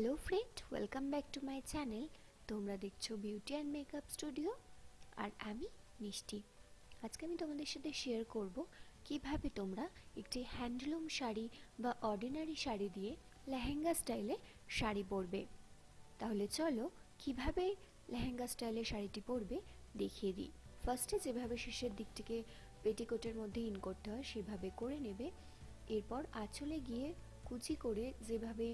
Hello friend welcome back to my channel তোমরা দেখছ beauty and makeup studio আর আমি মিষ্টি। আজকে আমি তোমাদের সাথে শেয়ার করব কীভাবে তোমরা একটি হ্যান্ডলুম শাড়ি বা অর্ডিনারি শাড়ি দিয়ে লেহেঙ্গা স্টাইলে শাড়ি পরবে। তাহলে চলো কীভাবে লেহেঙ্গা স্টাইলে শাড়িটি পরবে দেখিয়ে দিই। ফার্স্টে যেভাবে শেষের দিক থেকে পেটিকোটের মধ্যে ইন করতে হয়, সেভাবে করে নেবে। এরপর আঁচলে গিয়ে কুচি করে যেভাবে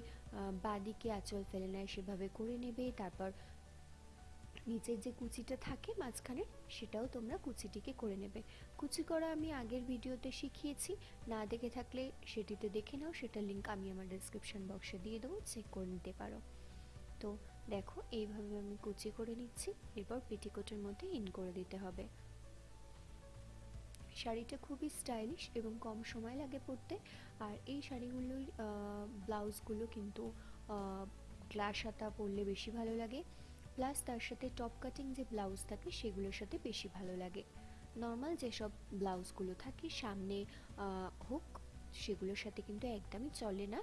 বাদিকে আঁচল ফেলে নেয় সেভাবে করে নেবে, তারপর নিচের যে কুচিটা থাকে মাঝখানে সেটাও তোমরা কুচিটিকে করে নেবে। কুচি করা আমি আগের ভিডিওতে শিখিয়েছি, না দেখে থাকলে সেটিতে দেখে নাও, সেটার লিঙ্ক আমি আমার ডিসক্রিপশন বক্সে দিয়ে দেবো চেক করে নিতে পারো। তো দেখো, এইভাবে আমি কুচি করে নিচ্ছি, এরপর পেটিকোটের মধ্যে ইন করে দিতে হবে। শাড়িটা খুবই স্টাইলিশ এবং কম সময় লাগে পরতে। আর এই শাড়িগুলোর ব্লাউজগুলো কিন্তু গ্লাস হাতা পরলে বেশি ভালো লাগে। প্লাস তার সাথে টপ কাটিং যে ব্লাউজ থাকে, সেগুলোর সাথে বেশি ভালো লাগে। নর্মাল যেসব ব্লাউজগুলো থাকে, সামনে হুক সেগুলোর সাথে কিন্তু একদমই চলে না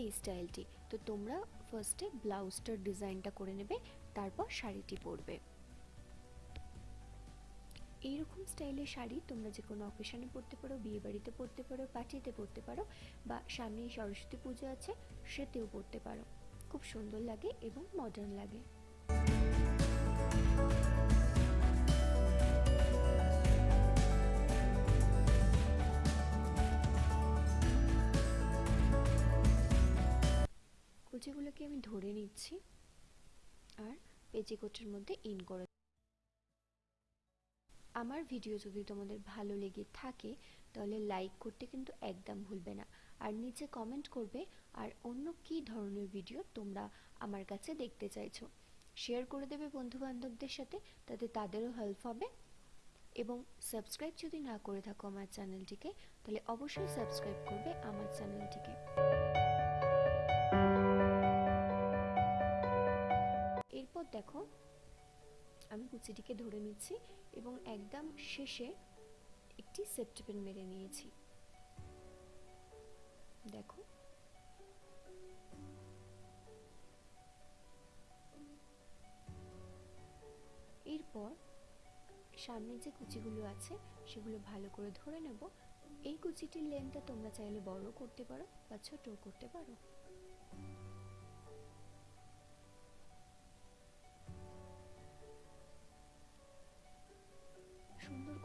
এই স্টাইলটি তো তোমরা ফার্স্টে ব্লাউজটার ডিজাইনটা করে নেবে, তারপর শাড়িটি পরবে। এইরকম স্টাইলের শাড়ি তোমরা যে কোনো অকেশনে পরতে পারো, বিয়ে বাড়িতে পরতে পারো পার্টিতে পরতে পারো বা সামনে সরস্বতী পুজো আছে, সেতেও পরতে পারো। খুব সুন্দর লাগে এবং মডার্ন লাগে। কুচিগুলোকে আমি ধরে নিচ্ছি আর পেজিকোটের মধ্যে ইন করে আমার ভিডিও যদি তোমাদের ভালো লেগে থাকে, তাহলে লাইক করতে কিন্তু একদম ভুলবে না। আর নিচে কমেন্ট করবে, আর অন্য কি ধরনের ভিডিও তোমরা আমার কাছে দেখতে চাইছো। শেয়ার করে দেবে বন্ধু বান্ধবদের সাথে, তাতে তাদেরও হেল্প হবে। এবং সাবস্ক্রাইব যদি না করে থাকো আমার চ্যানেলটিকে তাহলে অবশ্যই সাবস্ক্রাইব করবে আমার চ্যানেলটিকে এরপর দেখো আমি কুচিটিকে ধরে নিচ্ছি এবং একদম শেষে একটি সেফটি পেন মেরে নিয়েছি। দেখো। এরপর সামনে যে কুচিগুলো আছে, সেগুলো ভালো করে ধরে নেব। এই কুচিটির লেন্থটা তোমরা চাইলে বড় করতে পারো বা ছোট করতে পারো।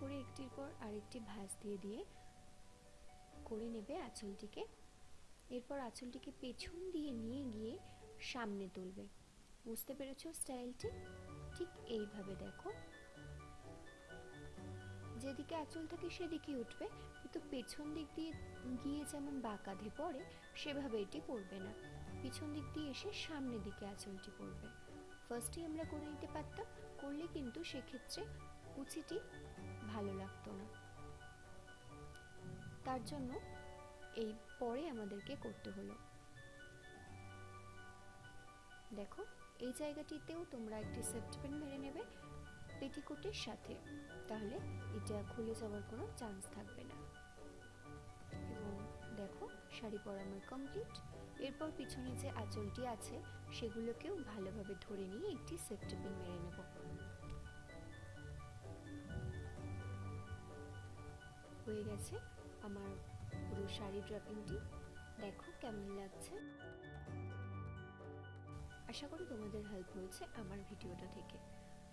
করে একটির পর আরেকটি ভাঁজ দিয়ে দিয়ে করে নেবে আঁচলটিকে। এরপর আঁচলটিকে পেছন দিয়ে নিয়ে গিয়ে সামনে তুলবে। বুঝতে পেরেছ স্টাইলটি? ঠিক এইভাবে দেখো। যেদিকে আঁচল থাকে সেদিকে উঠবে, কিন্তু পেছন দিক দিয়ে গিয়ে যেমন বাঁকাধে পড়ে, সেভাবে এটি পড়বে না। পিছন দিক দিয়ে এসে সামনের দিকে আঁচলটি পড়বে। ফার্স্টেই আমরা করে নিতে পারতাম, করলে কিন্তু সেক্ষেত্রে কুচিটি ভালো লাগতো না। তার জন্য এই পরে আমাদেরকে করতে হলো। দেখো, এই জায়গাটিতেও তোমরা একটি সেফটি পেন মেরে নেবে পেটিকোটের সাথে। তাহলে এটা খুলে যাওয়ার কোনো চান্স থাকবে না। এবং দেখো, শাড়ি পরা আমার কমপ্লিট এরপর পিছনে যে আঁচলটি আছে, সেগুলোকেও ভালোভাবে ধরে নিয়ে একটি সেফটি পিন মেরে নেব। হয়ে গেছে আমার পুরো শাড়ি ড্রাপিংটি। দেখো কেমন লাগছে। আশা করি তোমাদের হেল্প হয়েছে আমার ভিডিওটা থেকে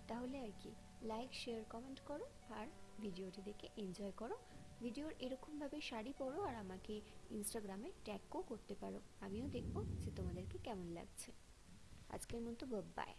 তাহলে আর কি লাইক শেয়ার কমেন্ট করো আর ভিডিওটি দেখে এনজয় করো। ভিডিওর এরকমভাবে শাড়ি পরো আর আমাকে ইনস্টাগ্রামে ট্যাগও করতে পারো। আমিও দেখব যে তোমাদেরকে কেমন লাগছে। আজকের মতো বাই